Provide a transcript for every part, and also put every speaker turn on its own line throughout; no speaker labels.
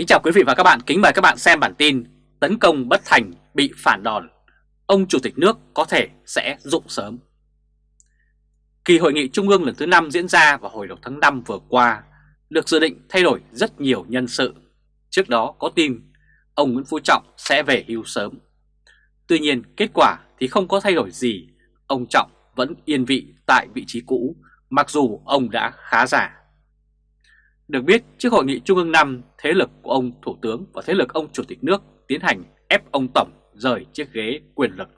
Kính chào quý vị và các bạn, kính mời các bạn xem bản tin Tấn công bất thành bị phản đòn. Ông Chủ tịch nước có thể sẽ dụng sớm. Kỳ hội nghị Trung ương lần thứ 5 diễn ra vào hồi đầu tháng 5 vừa qua Được dự định thay đổi rất nhiều nhân sự. Trước đó có tin ông Nguyễn Phú Trọng sẽ về hưu sớm. Tuy nhiên kết quả thì không có thay đổi gì. Ông Trọng vẫn yên vị tại vị trí cũ Mặc dù ông đã khá già được biết, trước hội nghị Trung ương 5, thế lực của ông Thủ tướng và thế lực ông Chủ tịch nước tiến hành ép ông Tổng rời chiếc ghế quyền lực.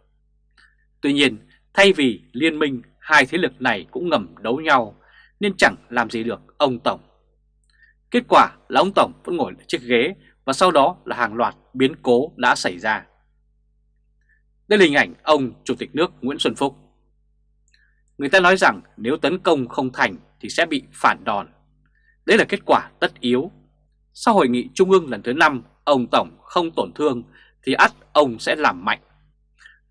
Tuy nhiên, thay vì liên minh, hai thế lực này cũng ngầm đấu nhau nên chẳng làm gì được ông Tổng. Kết quả là ông Tổng vẫn ngồi ở chiếc ghế và sau đó là hàng loạt biến cố đã xảy ra. Đây là hình ảnh ông Chủ tịch nước Nguyễn Xuân Phúc. Người ta nói rằng nếu tấn công không thành thì sẽ bị phản đòn. Đây là kết quả tất yếu. Sau hội nghị trung ương lần thứ 5, ông Tổng không tổn thương thì ắt ông sẽ làm mạnh.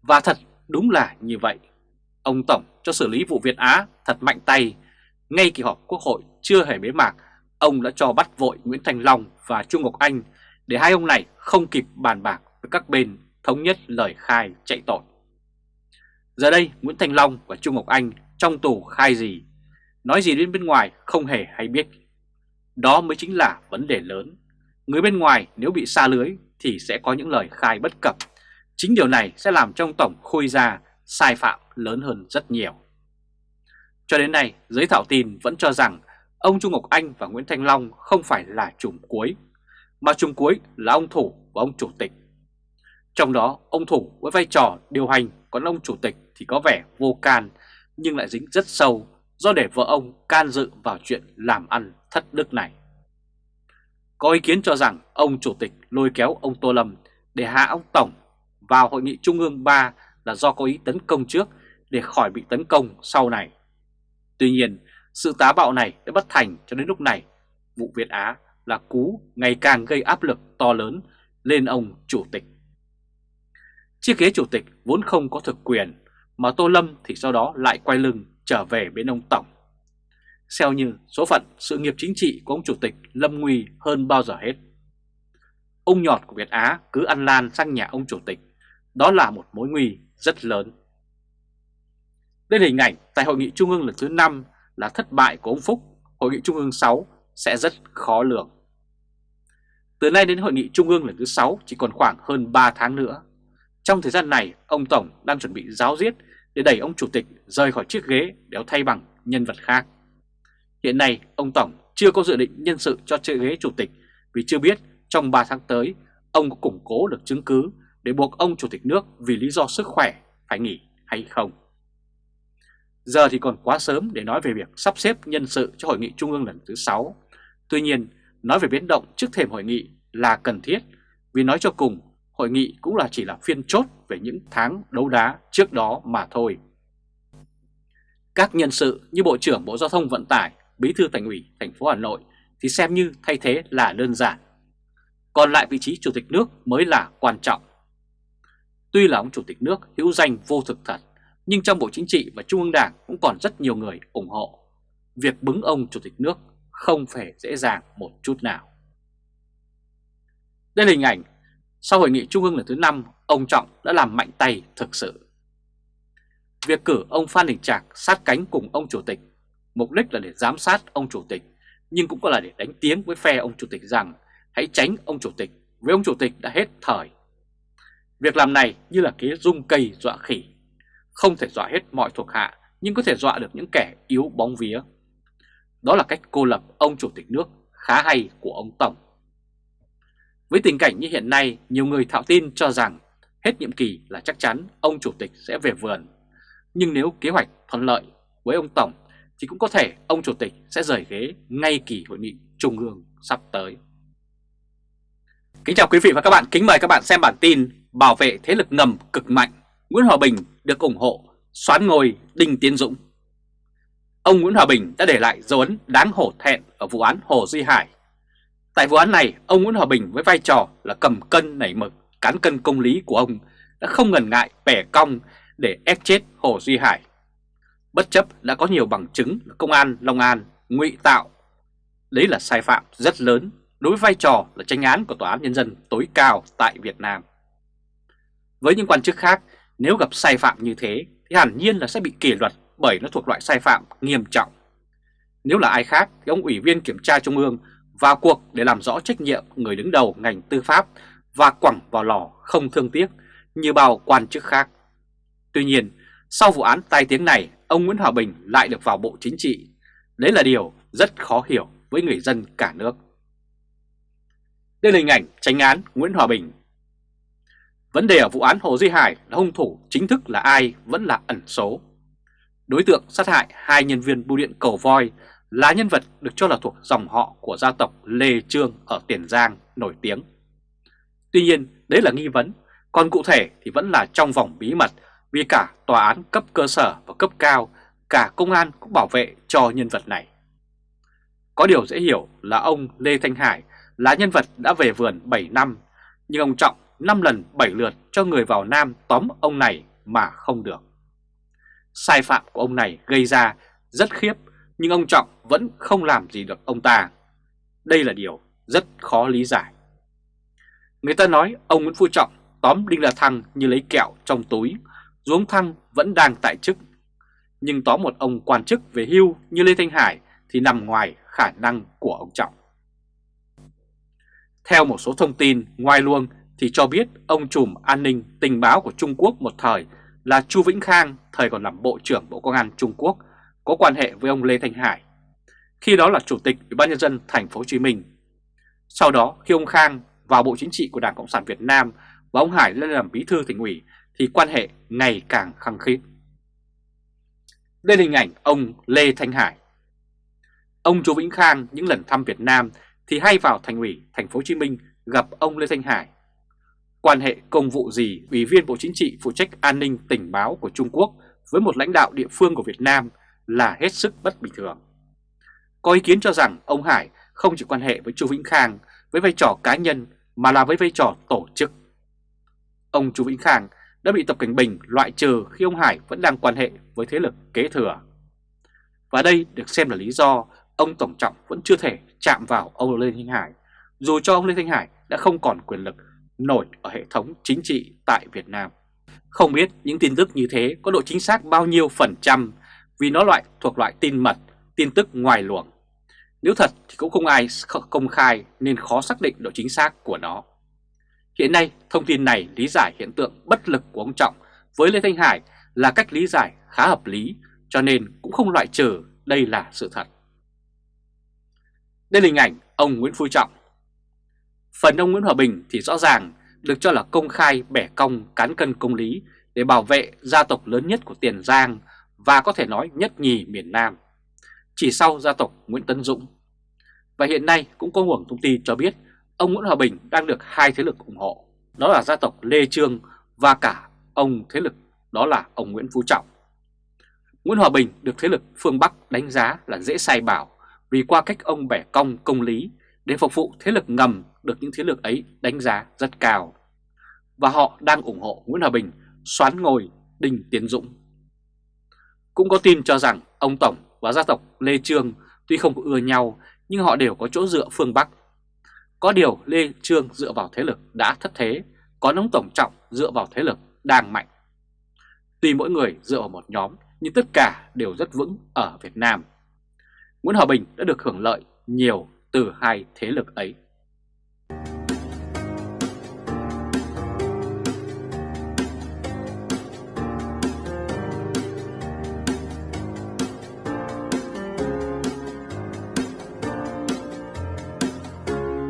Và thật đúng là như vậy. Ông Tổng cho xử lý vụ Việt Á thật mạnh tay. Ngay kỳ họp quốc hội chưa hề bế mạc, ông đã cho bắt vội Nguyễn Thành Long và Trung Ngọc Anh để hai ông này không kịp bàn bạc với các bên thống nhất lời khai chạy tội. Giờ đây Nguyễn Thành Long và Trung Ngọc Anh trong tù khai gì, nói gì đến bên ngoài không hề hay biết đó mới chính là vấn đề lớn. Người bên ngoài nếu bị xa lưới thì sẽ có những lời khai bất cập. Chính điều này sẽ làm trong tổng khôi ra sai phạm lớn hơn rất nhiều. Cho đến nay, giới thảo tin vẫn cho rằng ông Trung Ngọc Anh và Nguyễn Thanh Long không phải là chùm cuối, mà chùm cuối là ông Thủ và ông Chủ tịch. Trong đó, ông Thủ với vai trò điều hành, còn ông Chủ tịch thì có vẻ vô can, nhưng lại dính rất sâu do để vợ ông can dự vào chuyện làm ăn thất đức này. Có ý kiến cho rằng ông Chủ tịch lôi kéo ông Tô Lâm để hạ ông Tổng vào Hội nghị Trung ương 3 là do có ý tấn công trước để khỏi bị tấn công sau này. Tuy nhiên, sự tá bạo này đã bất thành cho đến lúc này. Vụ Việt Á là cú ngày càng gây áp lực to lớn lên ông Chủ tịch. Chiếc ghế Chủ tịch vốn không có thực quyền, mà Tô Lâm thì sau đó lại quay lưng trở về bên ông Tổng. Xeo như số phận sự nghiệp chính trị của ông Chủ tịch lâm nguy hơn bao giờ hết. Ông nhọt của Việt Á cứ ăn lan sang nhà ông Chủ tịch, đó là một mối nguy rất lớn. Đây là hình ảnh tại Hội nghị Trung ương lần thứ 5 là thất bại của ông Phúc, Hội nghị Trung ương 6 sẽ rất khó lường. Từ nay đến Hội nghị Trung ương lần thứ 6 chỉ còn khoảng hơn 3 tháng nữa. Trong thời gian này, ông Tổng đang chuẩn bị giáo diết để đẩy ông Chủ tịch rời khỏi chiếc ghế để thay bằng nhân vật khác. Hiện nay, ông Tổng chưa có dự định nhân sự cho chiếc ghế Chủ tịch vì chưa biết trong 3 tháng tới ông có củng cố được chứng cứ để buộc ông Chủ tịch nước vì lý do sức khỏe phải nghỉ hay không. Giờ thì còn quá sớm để nói về việc sắp xếp nhân sự cho hội nghị trung ương lần thứ 6. Tuy nhiên, nói về biến động trước thềm hội nghị là cần thiết vì nói cho cùng hội nghị cũng là chỉ là phiên chốt về những tháng đấu đá trước đó mà thôi. Các nhân sự như Bộ trưởng Bộ Giao thông Vận tải, Bí thư Thành ủy thành phố Hà Nội thì xem như thay thế là đơn giản. Còn lại vị trí Chủ tịch nước mới là quan trọng. Tuy là ông Chủ tịch nước hữu danh vô thực thật, nhưng trong Bộ Chính trị và Trung ương Đảng cũng còn rất nhiều người ủng hộ. Việc bứng ông Chủ tịch nước không phải dễ dàng một chút nào. Đây là hình ảnh sau hội nghị trung ương lần thứ 5, ông Trọng đã làm mạnh tay thực sự. Việc cử ông Phan Đình Trạc sát cánh cùng ông Chủ tịch, mục đích là để giám sát ông Chủ tịch, nhưng cũng có là để đánh tiếng với phe ông Chủ tịch rằng hãy tránh ông Chủ tịch, với ông Chủ tịch đã hết thời. Việc làm này như là kế rung cây dọa khỉ, không thể dọa hết mọi thuộc hạ, nhưng có thể dọa được những kẻ yếu bóng vía. Đó là cách cô lập ông Chủ tịch nước khá hay của ông Tổng. Với tình cảnh như hiện nay, nhiều người thạo tin cho rằng hết nhiệm kỳ là chắc chắn ông Chủ tịch sẽ về vườn. Nhưng nếu kế hoạch thuận lợi với ông Tổng thì cũng có thể ông Chủ tịch sẽ rời ghế ngay kỳ hội nghị Trung ương sắp tới. Kính chào quý vị và các bạn, kính mời các bạn xem bản tin Bảo vệ thế lực ngầm cực mạnh, Nguyễn Hòa Bình được ủng hộ, xoán ngôi Đinh Tiến Dũng. Ông Nguyễn Hòa Bình đã để lại dấu ấn đáng hổ thẹn ở vụ án Hồ Duy Hải Tại vụ án này, ông Nguyễn Hòa Bình với vai trò là cầm cân nảy mực, cán cân công lý của ông đã không ngần ngại bẻ cong để ép chết Hồ Duy Hải. Bất chấp đã có nhiều bằng chứng công an Long An ngụy tạo. Đấy là sai phạm rất lớn đối với vai trò là tranh án của Tòa án Nhân dân tối cao tại Việt Nam. Với những quan chức khác, nếu gặp sai phạm như thế thì hẳn nhiên là sẽ bị kỷ luật bởi nó thuộc loại sai phạm nghiêm trọng. Nếu là ai khác thì ông Ủy viên Kiểm tra Trung ương vào cuộc để làm rõ trách nhiệm người đứng đầu ngành tư pháp và quẳng vào lò không thương tiếc như bao quan chức khác. Tuy nhiên, sau vụ án tai tiếng này, ông Nguyễn Hòa Bình lại được vào Bộ Chính trị. Đấy là điều rất khó hiểu với người dân cả nước. Đây là hình ảnh tránh án Nguyễn Hòa Bình. Vấn đề ở vụ án Hồ Duy Hải là hung thủ chính thức là ai vẫn là ẩn số. Đối tượng sát hại hai nhân viên bưu điện cầu voi là nhân vật được cho là thuộc dòng họ của gia tộc Lê Trương ở Tiền Giang nổi tiếng. Tuy nhiên, đấy là nghi vấn, còn cụ thể thì vẫn là trong vòng bí mật vì cả tòa án cấp cơ sở và cấp cao, cả công an cũng bảo vệ cho nhân vật này. Có điều dễ hiểu là ông Lê Thanh Hải là nhân vật đã về vườn 7 năm, nhưng ông Trọng 5 lần 7 lượt cho người vào Nam tóm ông này mà không được. Sai phạm của ông này gây ra rất khiếp, nhưng ông Trọng vẫn không làm gì được ông ta. Đây là điều rất khó lý giải. Người ta nói ông Nguyễn Phú Trọng tóm Đinh La Thăng như lấy kẹo trong túi, dù ông Thăng vẫn đang tại chức. Nhưng tóm một ông quan chức về hưu như Lê Thanh Hải thì nằm ngoài khả năng của ông Trọng. Theo một số thông tin ngoài luồng thì cho biết ông trùm an ninh tình báo của Trung Quốc một thời là Chu Vĩnh Khang, thời còn làm Bộ trưởng Bộ Công an Trung Quốc, có quan hệ với ông Lê Thanh Hải. Khi đó là Chủ tịch Ủy ban nhân dân thành phố Hồ Chí Minh. Sau đó, khi ông Khang vào Bộ Chính trị của Đảng Cộng sản Việt Nam và ông Hải lên làm bí thư tỉnh ủy, thì quan hệ ngày càng khăng khít. Đây là hình ảnh ông Lê Thanh Hải. Ông Chu Vĩnh Khang những lần thăm Việt Nam thì hay vào thành ủy thành phố Hồ Chí Minh gặp ông Lê Thanh Hải. Quan hệ công vụ gì Ủy viên Bộ Chính trị phụ trách an ninh tình báo của Trung Quốc với một lãnh đạo địa phương của Việt Nam là hết sức bất bình thường. Có ý kiến cho rằng ông Hải không chỉ quan hệ với Chu Vĩnh Khang với vai trò cá nhân mà là với vai trò tổ chức. Ông Chu Vĩnh Khang đã bị Tập Cảnh Bình loại trừ khi ông Hải vẫn đang quan hệ với thế lực kế thừa. Và đây được xem là lý do ông Tổng Trọng vẫn chưa thể chạm vào ông Lê Thanh Hải, dù cho ông Lê Thanh Hải đã không còn quyền lực nổi ở hệ thống chính trị tại Việt Nam. Không biết những tin tức như thế có độ chính xác bao nhiêu phần trăm vì nó loại thuộc loại tin mật, tin tức ngoài luồng. Nếu thật thì cũng không ai công khai nên khó xác định độ chính xác của nó. Hiện nay, thông tin này lý giải hiện tượng bất lực của ông Trọng với Lê Thanh Hải là cách lý giải khá hợp lý, cho nên cũng không loại trừ đây là sự thật. Đây là hình ảnh ông Nguyễn Phú Trọng. Phần ông Nguyễn Hòa Bình thì rõ ràng được cho là công khai bẻ cong cán cân công lý để bảo vệ gia tộc lớn nhất của Tiền Giang và có thể nói nhất nhì miền Nam, chỉ sau gia tộc Nguyễn Tấn Dũng. Và hiện nay cũng có nguồn thông tin cho biết ông Nguyễn Hòa Bình đang được hai thế lực ủng hộ, đó là gia tộc Lê Trương và cả ông thế lực đó là ông Nguyễn Phú Trọng. Nguyễn Hòa Bình được thế lực phương Bắc đánh giá là dễ sai bảo vì qua cách ông bẻ cong công lý để phục vụ thế lực ngầm được những thế lực ấy đánh giá rất cao. Và họ đang ủng hộ Nguyễn Hòa Bình xoán ngồi Đinh Tiến Dũng. Cũng có tin cho rằng ông Tổng và gia tộc Lê Trương tuy không ưa nhau nhưng họ đều có chỗ dựa phương Bắc. Có điều Lê Trương dựa vào thế lực đã thất thế, còn ông Tổng Trọng dựa vào thế lực đang mạnh. Tuy mỗi người dựa vào một nhóm nhưng tất cả đều rất vững ở Việt Nam. Nguyễn Hòa Bình đã được hưởng lợi nhiều từ hai thế lực ấy.